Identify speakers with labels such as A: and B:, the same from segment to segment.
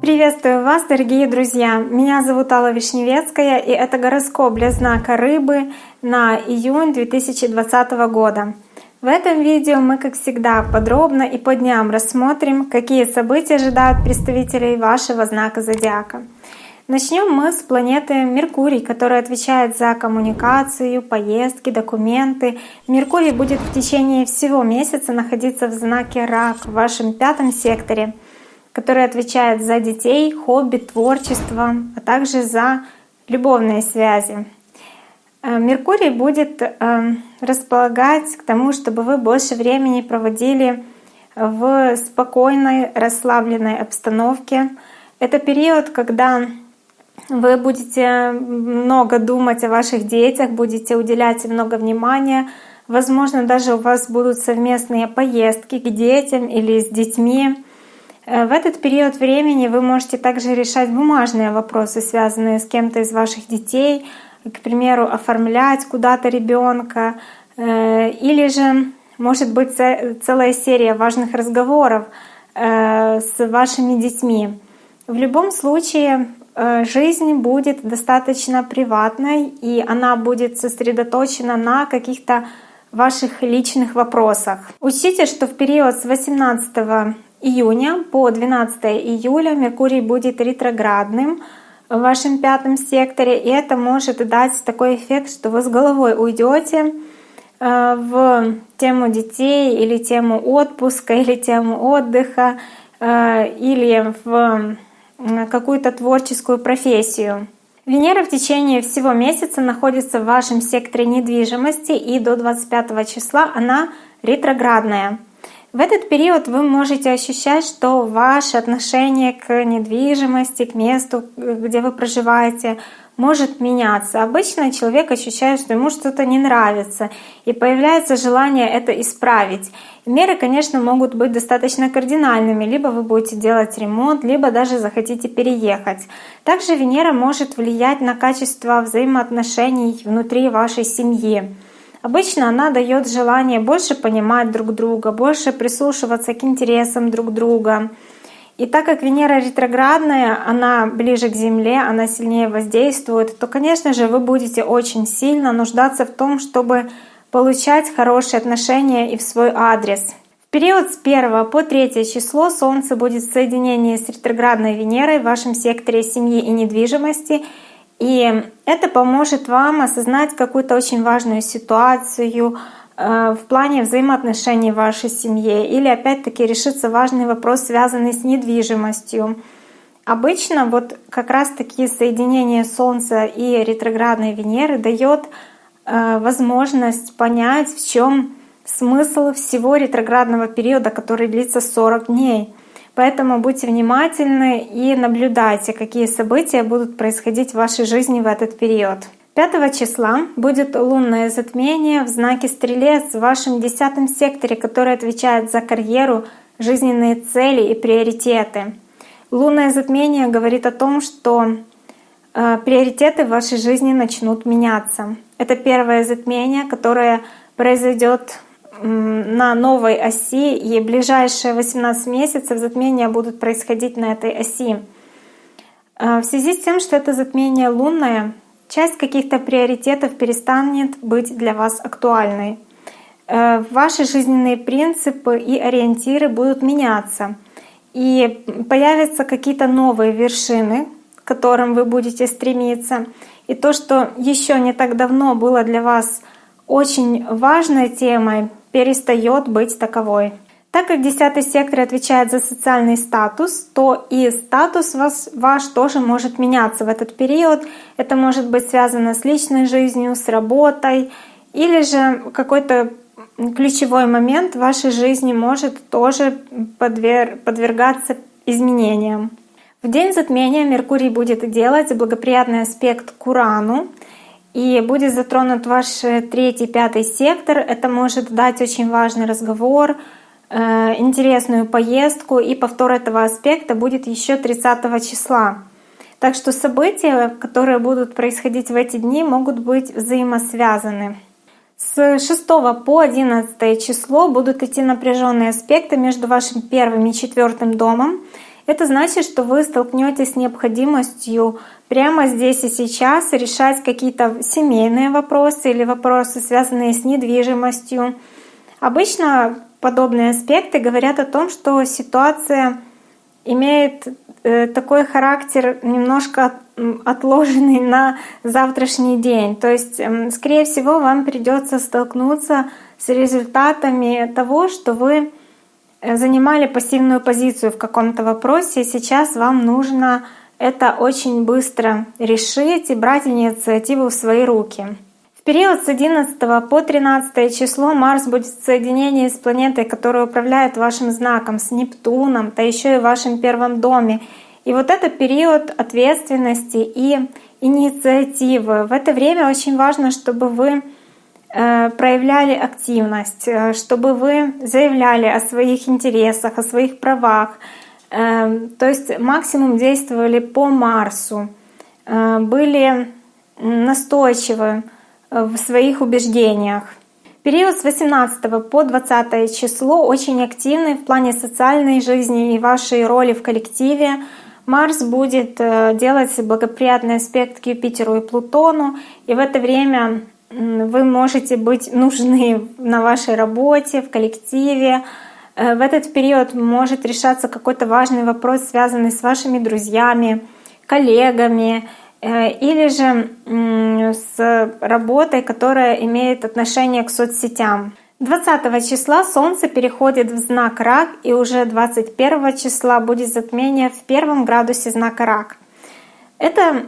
A: Приветствую вас, дорогие друзья! Меня зовут Алла Вишневецкая, и это гороскоп для знака Рыбы на июнь 2020 года. В этом видео мы, как всегда, подробно и по дням рассмотрим, какие события ожидают представителей вашего знака зодиака. Начнем мы с планеты Меркурий, которая отвечает за коммуникацию, поездки, документы. Меркурий будет в течение всего месяца находиться в знаке Рак в вашем пятом секторе — который отвечает за детей, хобби, творчество, а также за любовные связи. Э, Меркурий будет э, располагать к тому, чтобы вы больше времени проводили в спокойной, расслабленной обстановке. Это период, когда вы будете много думать о ваших детях, будете уделять им много внимания. Возможно, даже у вас будут совместные поездки к детям или с детьми. Э, в этот период времени вы можете также решать бумажные вопросы, связанные с кем-то из ваших детей, к примеру, оформлять куда-то ребенка, э, или же может быть целая серия важных разговоров э, с вашими детьми. В любом случае жизнь будет достаточно приватной, и она будет сосредоточена на каких-то ваших личных вопросах. Учтите, что в период с 18 июня по 12 июля Меркурий будет ретроградным в вашем пятом секторе, и это может дать такой эффект, что вы с головой уйдете э, в тему детей или тему отпуска или тему отдыха э, или в какую-то творческую профессию. Венера в течение всего месяца находится в вашем секторе недвижимости и до 25 числа она ретроградная. В этот период вы можете ощущать, что ваше отношение к недвижимости, к месту, где вы проживаете, может меняться. Обычно человек ощущает, что ему что-то не нравится, и появляется желание это исправить. Меры, конечно, могут быть достаточно кардинальными. Либо вы будете делать ремонт, либо даже захотите переехать. Также Венера может влиять на качество взаимоотношений внутри вашей семьи. Обычно она дает желание больше понимать друг друга, больше прислушиваться к интересам друг друга. И так как Венера ретроградная, она ближе к Земле, она сильнее воздействует, то, конечно же, вы будете очень сильно нуждаться в том, чтобы получать хорошие отношения и в свой адрес. В период с 1 по 3 число Солнце будет в соединении с ретроградной Венерой в вашем секторе семьи и недвижимости, и это поможет вам осознать какую-то очень важную ситуацию в плане взаимоотношений в вашей семье или опять-таки решится важный вопрос, связанный с недвижимостью. Обычно вот как раз такие соединения Солнца и ретроградной Венеры дает э, возможность понять, в чем смысл всего ретроградного периода, который длится 40 дней. Поэтому будьте внимательны и наблюдайте, какие события будут происходить в вашей жизни в этот период. 5 числа будет лунное затмение в знаке Стрелец в вашем десятом секторе, который отвечает за карьеру, жизненные цели и приоритеты. Лунное затмение говорит о том, что э, приоритеты в вашей жизни начнут меняться. Это первое затмение, которое произойдет на новой оси, и ближайшие 18 месяцев затмения будут происходить на этой оси. А, в связи с тем, что это затмение лунное, часть каких-то приоритетов перестанет быть для вас актуальной. Э, ваши жизненные принципы и ориентиры будут меняться. И появятся какие-то новые вершины, к которым вы будете стремиться. И то, что еще не так давно было для вас очень важной темой, перестает быть таковой. Так как десятый сектор отвечает за социальный статус, то и статус вас, ваш тоже может меняться в этот период. Это может быть связано с личной жизнью, с работой, или же какой-то ключевой момент в вашей жизни может тоже подвер... подвергаться изменениям. В день затмения Меркурий будет делать благоприятный аспект к Урану, и будет затронут ваш третий, пятый сектор. Это может дать очень важный разговор, интересную поездку. И повтор этого аспекта будет еще 30 числа. Так что события, которые будут происходить в эти дни, могут быть взаимосвязаны. С 6 по 11 число будут идти напряженные аспекты между вашим первым и четвертым домом. Это значит, что вы столкнетесь с необходимостью прямо здесь и сейчас решать какие-то семейные вопросы или вопросы, связанные с недвижимостью. Обычно подобные аспекты говорят о том, что ситуация имеет э, такой характер немножко отложенный на завтрашний день. То есть, скорее всего, вам придется столкнуться с результатами того, что вы э, занимали пассивную позицию в каком-то вопросе, и сейчас вам нужно это очень быстро решить и брать инициативу в свои руки. Период с 11 по 13 число Марс будет в соединении с планетой, которая управляет вашим знаком, с Нептуном, да еще и в вашем первом доме. И вот это период ответственности и инициативы. В это время очень важно, чтобы вы э, проявляли активность, э, чтобы вы заявляли о своих интересах, о своих правах, Эм, то есть максимум действовали по Марсу, э, были настойчивы э, в своих убеждениях. Период с 18 по 20 число очень активный в плане социальной жизни и вашей роли в коллективе. Марс будет э, делать благоприятный аспект к Юпитеру и Плутону, и в это время вы можете быть нужны на вашей работе, в коллективе, Э, в этот период может решаться какой-то важный вопрос, связанный с вашими друзьями, коллегами или же с работой, которая имеет отношение к соцсетям. 20 числа Солнце переходит в знак Рак, и уже 21 числа будет затмение в первом градусе знака Рак. Это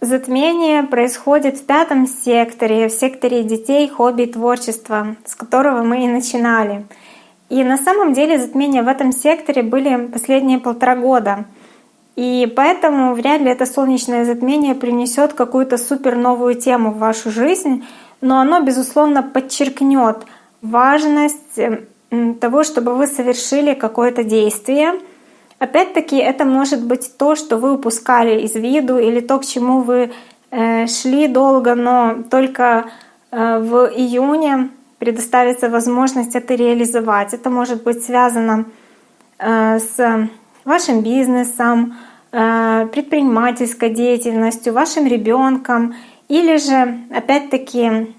A: затмение происходит в пятом секторе, в секторе детей, хобби творчества, с которого мы и начинали — и на самом деле затмения в этом секторе были последние полтора года. И поэтому вряд ли это солнечное затмение принесет какую-то супер новую тему в вашу жизнь, но оно, безусловно, подчеркнет важность того, чтобы вы совершили какое-то действие. Опять-таки, это может быть то, что вы упускали из виду, или то, к чему вы э, шли долго, но только э, в июне предоставится возможность это реализовать. Это может быть связано э, с вашим бизнесом, предпринимательской деятельностью, вашим ребенком, или же, опять-таки,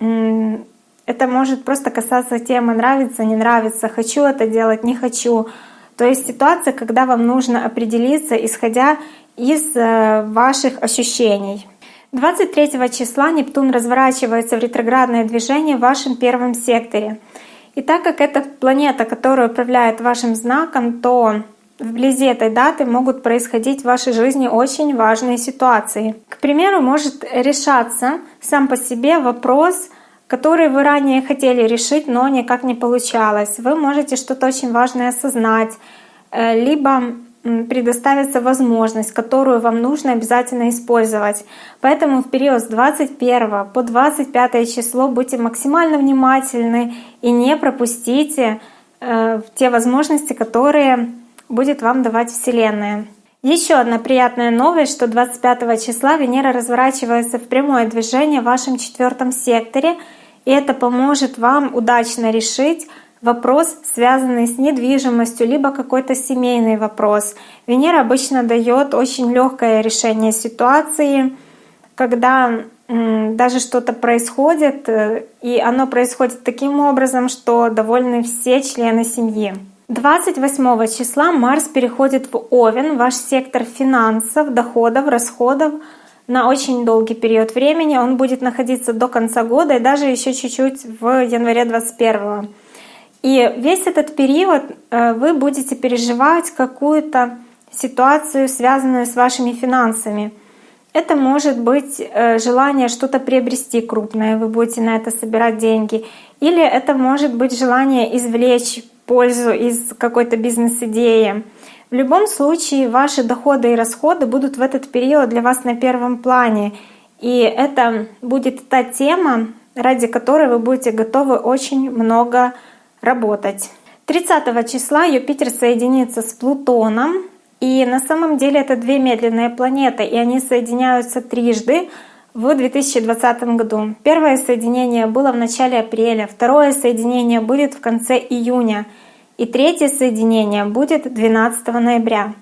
A: это может просто касаться темы нравится, не нравится, хочу это делать, не хочу. То есть ситуация, когда вам нужно определиться, исходя из э, ваших ощущений. 23 числа Нептун разворачивается в ретроградное движение в вашем первом секторе. И так как это планета, которая управляет вашим знаком, то вблизи этой даты могут происходить в вашей жизни очень важные ситуации. К примеру, может решаться сам по себе вопрос, который вы ранее хотели решить, но никак не получалось. Вы можете что-то очень важное осознать, э, либо предоставится возможность, которую вам нужно обязательно использовать. Поэтому в период с 21 по 25 число будьте максимально внимательны и не пропустите э, те возможности, которые будет вам давать Вселенная. Еще одна приятная новость, что 25 числа Венера разворачивается в прямое движение в вашем четвертом секторе, и это поможет вам удачно решить вопрос, связанный с недвижимостью, либо какой-то семейный вопрос. Венера обычно дает очень легкое решение ситуации, когда даже что-то происходит, э, и оно происходит таким образом, что довольны все члены семьи. 28 числа Марс переходит в Овен, ваш сектор финансов, доходов, расходов на очень долгий период времени. Он будет находиться до конца года и даже еще чуть-чуть в январе 2021. И весь этот период э, вы будете переживать какую-то ситуацию, связанную с вашими финансами. Это может быть э, желание что-то приобрести крупное, вы будете на это собирать деньги. Или это может быть желание извлечь пользу из какой-то бизнес-идеи. В любом случае ваши доходы и расходы будут в этот период для вас на первом плане. И это будет та тема, ради которой вы будете готовы очень много работать. 30 числа Юпитер соединится с Плутоном, и на самом деле это две медленные планеты, и они соединяются трижды в 2020 году. Первое соединение было в начале апреля, второе соединение будет в конце июня, и третье соединение будет 12 ноября.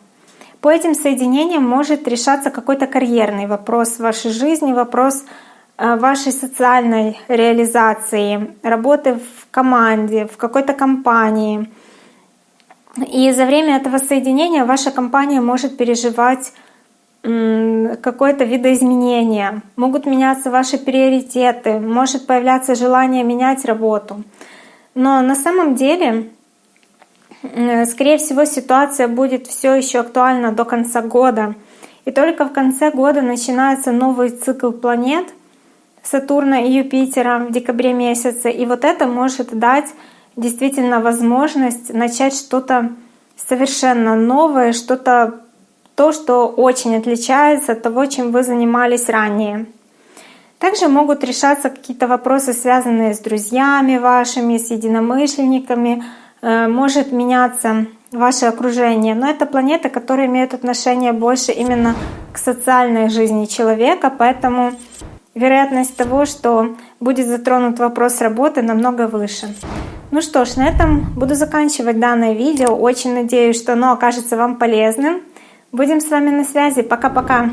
A: По этим соединениям может решаться какой-то карьерный вопрос в вашей жизни, вопрос э, вашей социальной реализации, работы в команде, в какой-то компании. И за время этого соединения ваша компания может переживать какое-то видоизменение, могут меняться ваши приоритеты, может появляться желание менять работу. Но на самом деле, скорее всего, ситуация будет все еще актуальна до конца года. И только в конце года начинается новый цикл планет Сатурна и Юпитера в декабре месяце. И вот это может дать действительно возможность начать что-то совершенно новое, что-то то, что очень отличается от того, чем вы занимались ранее. Также могут решаться какие-то вопросы, связанные с друзьями вашими, с единомышленниками. Э, может меняться ваше окружение. Но это планеты, которые имеют отношение больше именно к социальной жизни человека, поэтому вероятность того, что будет затронут вопрос работы, намного выше. Ну что ж, на этом буду заканчивать данное видео. Очень надеюсь, что оно окажется вам полезным. Будем с вами на связи. Пока-пока.